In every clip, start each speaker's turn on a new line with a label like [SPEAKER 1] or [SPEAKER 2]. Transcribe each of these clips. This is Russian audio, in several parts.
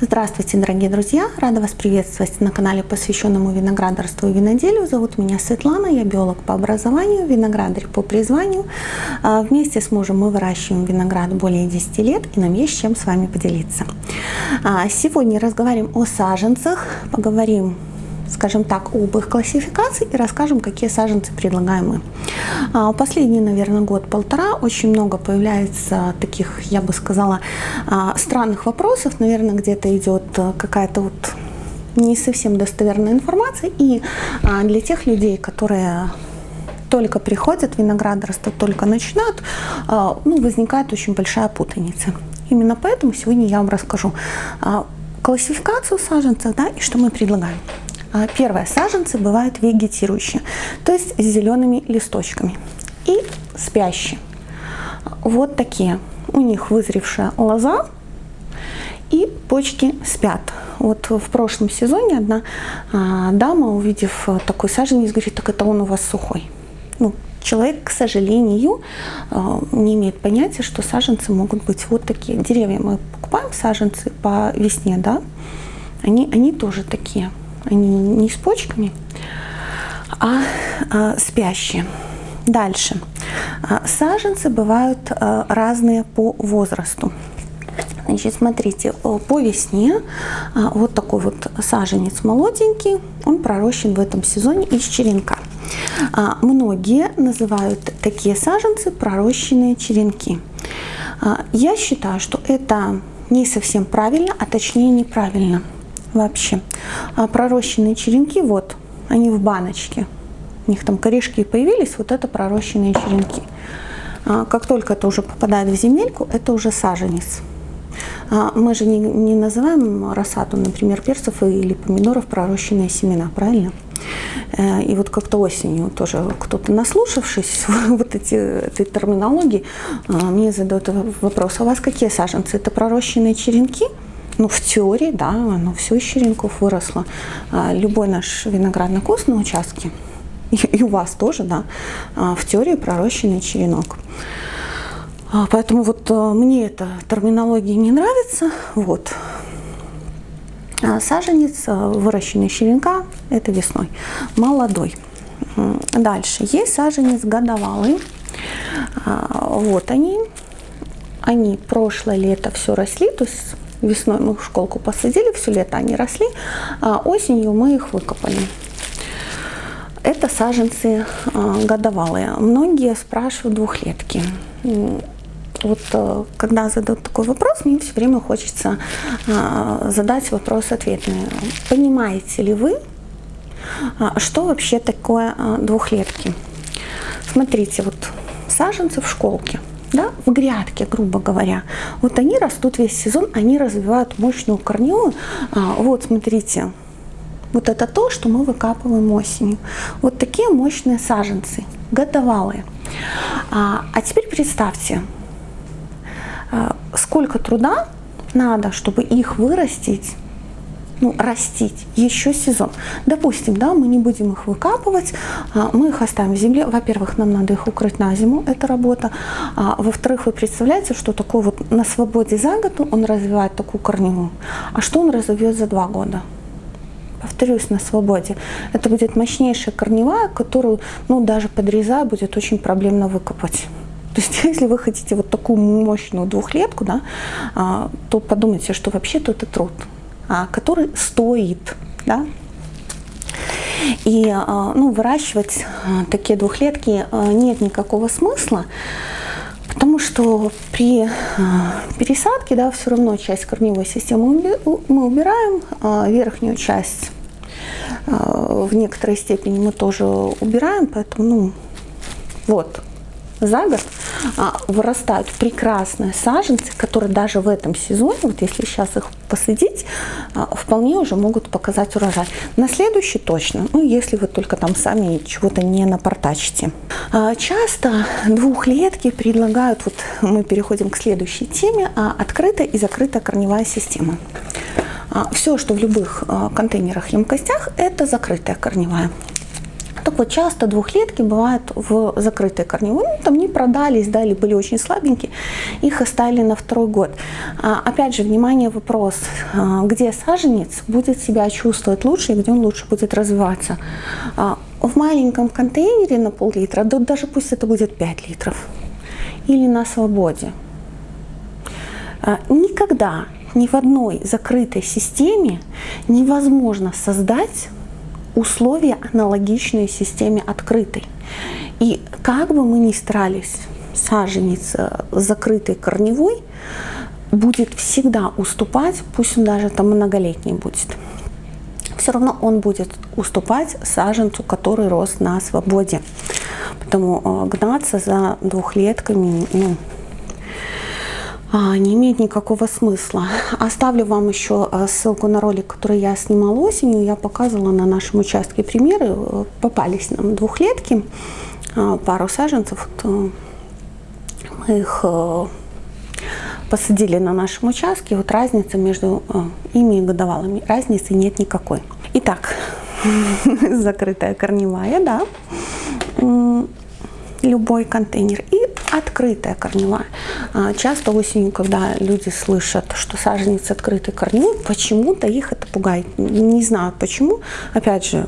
[SPEAKER 1] Здравствуйте, дорогие друзья! Рада вас приветствовать на канале, посвященному виноградарству и виноделию. Зовут меня Светлана, я биолог по образованию, виноградарь по призванию. А, вместе с мужем мы выращиваем виноград более 10 лет, и нам есть чем с вами поделиться. А, сегодня разговариваем о саженцах, поговорим скажем так, об их классификации и расскажем, какие саженцы предлагаем мы. А, последний, наверное, год-полтора очень много появляется таких, я бы сказала, а, странных вопросов. Наверное, где-то идет а, какая-то вот не совсем достоверная информация. И для тех людей, которые только приходят виноградарство, только начинают, ну, возникает очень большая путаница. Именно поэтому сегодня я вам расскажу классификацию саженцев да, и что мы предлагаем. А, первое. Саженцы бывают вегетирующие, то есть с зелеными листочками. И спящие. Вот такие. У них вызревшая лоза и почки спят. Вот в прошлом сезоне одна а, дама, увидев такой саженец, говорит, так это он у вас сухой. Ну, человек, к сожалению, а, не имеет понятия, что саженцы могут быть вот такие. Деревья мы покупаем саженцы по весне, да, они, они тоже такие они не с почками, а, а спящие. Дальше. А, саженцы бывают а, разные по возрасту. Значит, смотрите, по весне вот такой вот саженец молоденький, он пророщен в этом сезоне из черенка. Многие называют такие саженцы пророщенные черенки. Я считаю, что это не совсем правильно, а точнее неправильно вообще. А пророщенные черенки, вот, они в баночке. У них там корешки появились, вот это пророщенные черенки. А как только это уже попадает в земельку, это уже саженец. А мы же не, не называем рассаду, например, перцев или помидоров пророщенные семена, правильно? Э, и вот как-то осенью тоже кто-то, наслушавшись вот эти, этой терминологии, э, мне задает вопрос, а у вас какие саженцы? Это пророщенные черенки? Ну, в теории, да, оно все из черенков выросло. А, любой наш виноградный куст на участке, и у вас тоже, да, а, в теории пророщенный черенок. А, поэтому вот мне эта терминология не нравится. Вот. Саженец, выращенный черенка, это весной, молодой. Дальше. Есть саженец годовалый. Вот они. Они прошлое лето все росли, то есть Весной мы в школку посадили, все лето они росли, а осенью мы их выкопали. Это саженцы а, годовалые. Многие спрашивают двухлетки. Вот э, когда задают такой вопрос, мне все время хочется а, задать вопрос ответный. Понимаете ли вы, а, что вообще такое двухлетки? Смотрите, вот саженцы в школке – да, в грядке, грубо говоря. Вот они растут весь сезон, они развивают мощную корневую. А, вот, смотрите, вот это то, что мы выкапываем осенью. Вот такие мощные саженцы, годовалые. А, а теперь представьте, а, сколько труда надо, чтобы их вырастить ну, растить еще сезон. Допустим, да, мы не будем их выкапывать, а, мы их оставим в земле. Во-первых, нам надо их укрыть на зиму, это работа. А, Во-вторых, вы представляете, что такое вот на свободе за год он развивает такую корневую. А что он разовьет за два года? повторюсь, на свободе. Это будет мощнейшая корневая, которую, ну, даже подрезая, будет очень проблемно выкопать. То есть, если вы хотите вот такую мощную двухлетку, да, а, то подумайте, что вообще-то это труд. А, который стоит. Да? И а, ну, выращивать а, такие двухлетки нет никакого смысла, потому что при пересадке да, все равно часть корневой системы мы убираем, верхнюю часть в некоторой степени мы тоже убираем, поэтому ну, вот за год вырастают прекрасные саженцы, которые даже в этом сезоне, вот если сейчас их посадить, а, вполне уже могут показать урожай. На следующий точно, ну если вы только там сами чего-то не напортачите. А, часто двухлетки предлагают, вот мы переходим к следующей теме, а, открытая и закрытая корневая система. А, Все, что в любых а, контейнерах, емкостях, это закрытая корневая. Так вот, часто двухлетки бывают в закрытой корневой, ну, там не продались, да, или были очень слабенькие, их оставили на второй год. А, опять же, внимание, вопрос, а, где саженец будет себя чувствовать лучше и где он лучше будет развиваться. А, в маленьком контейнере на пол-литра, да, даже пусть это будет 5 литров, или на свободе. А, никогда ни в одной закрытой системе невозможно создать условия аналогичные системе открытой. И как бы мы ни старались, саженец э, закрытой корневой будет всегда уступать, пусть он даже там многолетний будет. Все равно он будет уступать саженцу, который рос на свободе. Поэтому э, гнаться за двухлетками ну, не имеет никакого смысла. Оставлю вам еще а, ссылку на ролик, который я снимала осенью. Я показывала на нашем участке примеры. Попались нам двухлетки, а, пару саженцев. Э, мы их э, посадили на нашем участке. Вот разница между э, ими и годовалыми. Разницы нет никакой. Итак, закрытая корневая, да любой контейнер и открытая корневая. А, часто осенью, когда люди слышат, что саженец открытый корневой, почему-то их это пугает. Не знаю почему. Опять же,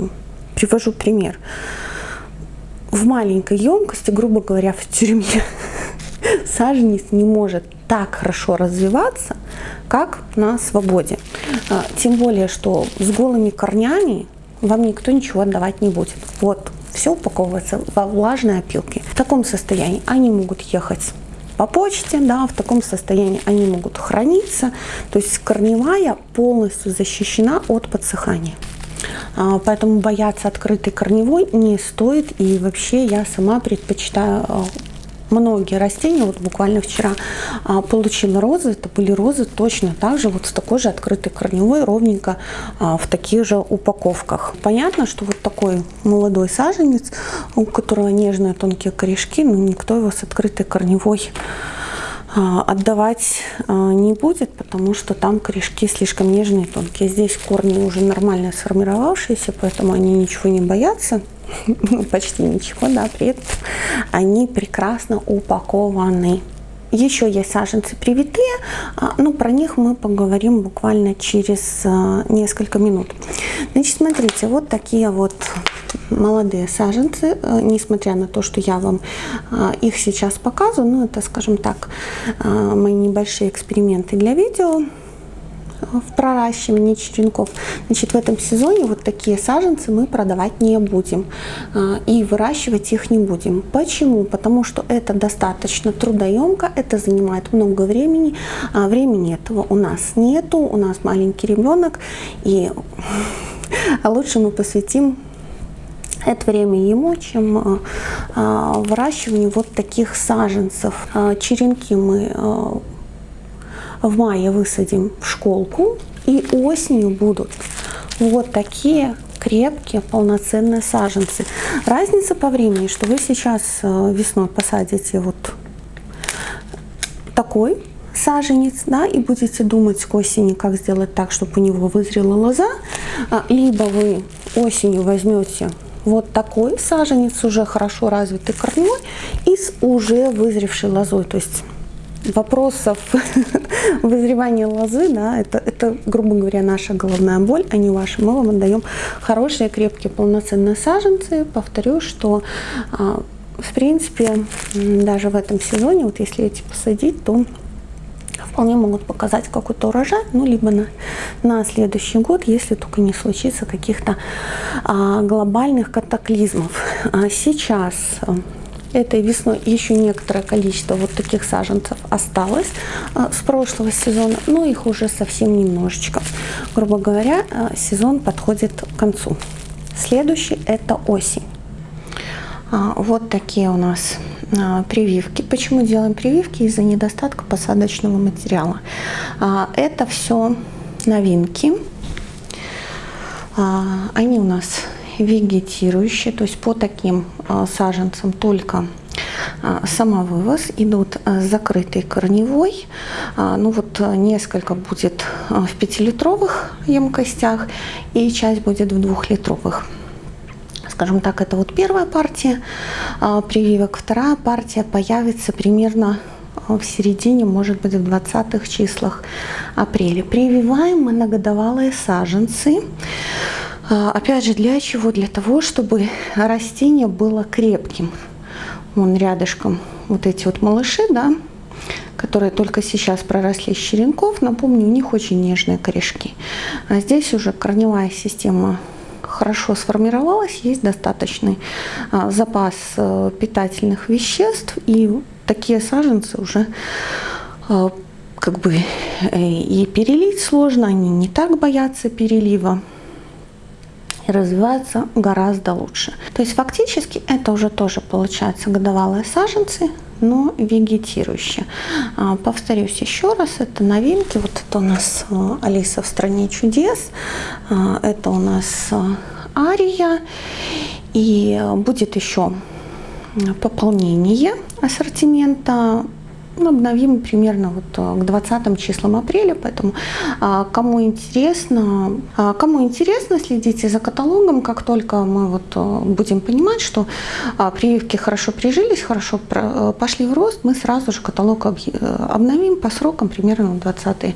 [SPEAKER 1] привожу пример. В маленькой емкости, грубо говоря, в тюрьме, саженец не может так хорошо развиваться, как на свободе. А, тем более, что с голыми корнями вам никто ничего отдавать не будет. Вот все упаковывается во влажные опилки. В таком состоянии они могут ехать по почте, да, в таком состоянии они могут храниться. То есть корневая полностью защищена от подсыхания. А, поэтому бояться открытой корневой не стоит. И вообще я сама предпочитаю а, многие растения, вот буквально вчера а, получила розы, это были розы точно так же, вот с такой же открытой корневой, ровненько а, в таких же упаковках. Понятно, что вот такой молодой саженец, у которого нежные тонкие корешки, но никто его с открытой корневой отдавать а, не будет, потому что там корешки слишком нежные, тонкие. Здесь корни уже нормально сформировавшиеся, поэтому они ничего не боятся. Ну, почти ничего, да, при этом они прекрасно упакованы. Еще есть саженцы привитые, а, но про них мы поговорим буквально через несколько минут. Значит, смотрите, вот такие вот молодые саженцы, э, несмотря на то, что я вам э, их сейчас показываю, ну это, скажем так, мои небольшие эксперименты для видео в проращивании черенков. Значит, в этом сезоне вот такие саженцы мы продавать не будем и выращивать их не будем. Почему? Потому что это достаточно трудоемко, это занимает много времени, а времени этого у нас нету, у нас маленький ребенок, и лучше мы посвятим это время ему, чем э, э, выращиванию вот таких саженцев. Черенки мы в мае высадим в школку, и осенью будут вот такие крепкие полноценные саженцы. Разница по времени, что вы сейчас весной посадите вот такой саженец, да, и будете думать к осени, как сделать так, чтобы у него вызрела лоза, либо вы осенью возьмете вот такой саженец уже хорошо развитый корневой и с уже вызревшей лозой. То есть вопросов вызревания лозы, да, это, это, грубо говоря, наша головная боль, а не ваша. Мы вам отдаем хорошие, крепкие, полноценные саженцы. Повторю, что а, в принципе даже в этом сезоне, вот если эти посадить, то вполне могут показать какой-то урожай, ну, либо на, на следующий год, если только не случится каких-то а, глобальных катаклизмов. А сейчас этой весной еще некоторое количество вот таких саженцев осталось а, с прошлого сезона, но их уже совсем немножечко. Грубо говоря, а, сезон подходит к концу. Следующий это осень. А, вот такие у нас прививки. Почему делаем прививки? Из-за недостатка посадочного материала. Это все новинки. Они у нас вегетирующие, то есть по таким саженцам только самовывоз, идут закрытой корневой, ну вот несколько будет в пятилитровых емкостях и часть будет в двухлитровых Скажем так, это вот первая партия а, прививок. Вторая партия появится примерно в середине, может быть, в 20-х числах апреля. Прививаем мы саженцы. А, опять же, для чего? Для того, чтобы растение было крепким. Вон рядышком вот эти вот малыши, да, которые только сейчас проросли с черенков. Напомню, у них очень нежные корешки. А здесь уже корневая система хорошо сформировалась, есть достаточный а, запас а, питательных веществ, и такие саженцы уже а, как бы э, и перелить сложно, они не так боятся перелива и развиваются гораздо лучше. То есть фактически это уже тоже получается годовалые саженцы, но вегетирующие. А, повторюсь еще раз, это новинки. Вот это у нас а, Алиса в стране чудес, а, это у нас Ария, и будет еще пополнение ассортимента обновим примерно вот э, к 20 числам апреля, поэтому а, кому интересно, а, кому интересно, следите за каталогом, как только мы вот э, будем понимать, что а, прививки хорошо прижились, хорошо э, пошли в рост, мы сразу же каталог обновим по срокам примерно 20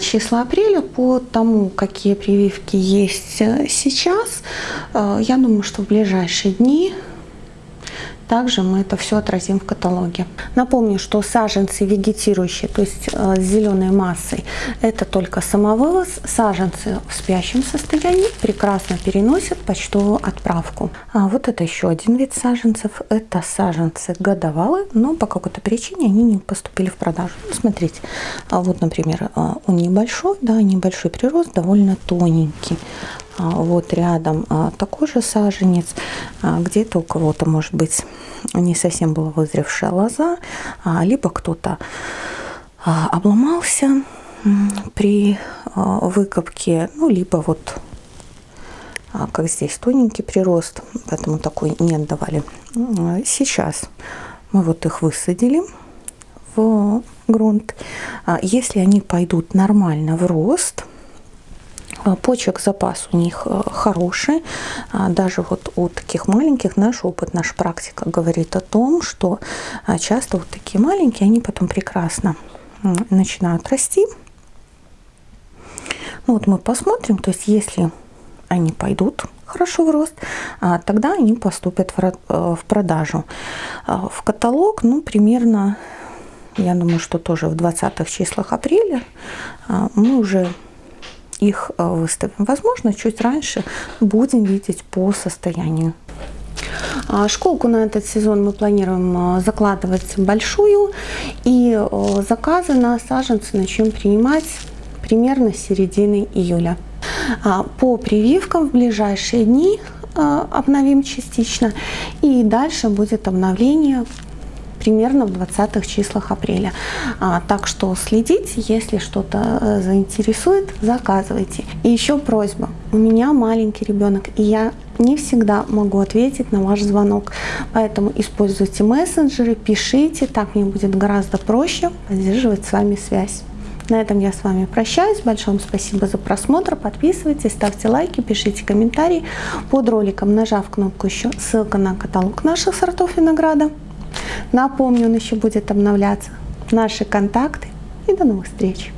[SPEAKER 1] числа апреля по тому, какие прививки есть сейчас. Я думаю, что в ближайшие дни также мы это все отразим в каталоге. Напомню, что саженцы вегетирующие, то есть э, с зеленой массой, это только самовывоз. Саженцы в спящем состоянии прекрасно переносят почтовую отправку. А вот это еще один вид саженцев. Это саженцы годовалые, но по какой-то причине они не поступили в продажу. Ну, смотрите, а вот, например, э, он небольшой, да, небольшой прирост, довольно тоненький. А, вот рядом а, такой же саженец, а, где-то у кого-то может быть не совсем была вызревшая лоза, либо кто-то обломался при выкопке, ну, либо вот как здесь тоненький прирост, поэтому такой не отдавали. Сейчас мы вот их высадили в грунт. Если они пойдут нормально в рост, почек запас у них э, хороший. А, даже вот у таких маленьких наш опыт, наша практика говорит о том, что а, часто вот такие маленькие, они потом прекрасно начинают расти. Ну вот мы посмотрим, то есть если они пойдут хорошо в рост, тогда они поступят в э, продажу. В каталог, ну, примерно, я думаю, что тоже в 20 числах апреля мы уже их э, выставим. Возможно, чуть раньше будем видеть по состоянию. А, школку на этот сезон мы планируем э, закладывать большую, и э, заказы на саженцы начнем принимать примерно с середины июля. А, по прививкам в ближайшие дни обновим частично, и дальше будет обновление примерно в 20-х числах апреля. А, так что следите, если что-то э, заинтересует, заказывайте. И еще просьба. У меня маленький ребенок, и я не всегда могу ответить на ваш звонок. Поэтому используйте мессенджеры, пишите, так мне будет гораздо проще поддерживать с вами связь. На этом я с вами прощаюсь. Большое спасибо за просмотр. Подписывайтесь, ставьте лайки, пишите комментарии под роликом, нажав кнопку еще ссылка на каталог наших сортов винограда. Напомню, он еще будет обновляться. Наши контакты и до новых встреч!